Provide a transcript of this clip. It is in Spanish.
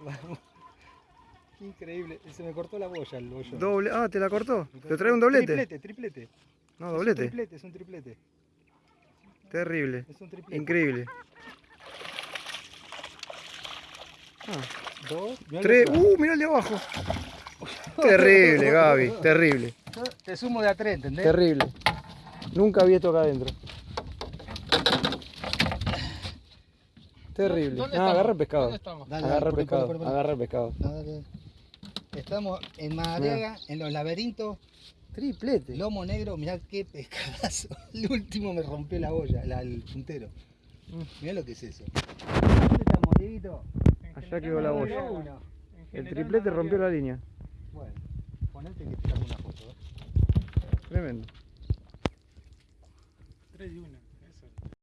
Vamos. Increíble. Se me cortó la boya el bollo. Doble. Ah, ¿te la cortó? ¿Te trae un doblete? Triplete, triplete. No, Es un doblete. triplete, es un triplete. Terrible. Es un triplete. Increíble. Ah, Dos. mirá tres. Uh, mirá el de abajo. Terrible, Gaby. Terrible. Te sumo de a tres, ¿entendés? Terrible. Nunca vi esto acá adentro. Terrible. ¿Dónde Ah, estamos? agarra el pescado. ¿Dónde estamos? Dale, Agarra el dale, pescado. Agarra el pescado. No, dale. Estamos en Madariaga, en los laberintos, Triplete. lomo negro, mirá qué pescadazo. El último me rompió la boya, la- el puntero. Mm. Mirá lo que es eso. ¿Dónde estamos, Dieguito? Allá quedó la boya. El triplete rompió la línea. Bueno, ponete que te saco una foto. ¿eh? Tremendo. 3 y 1.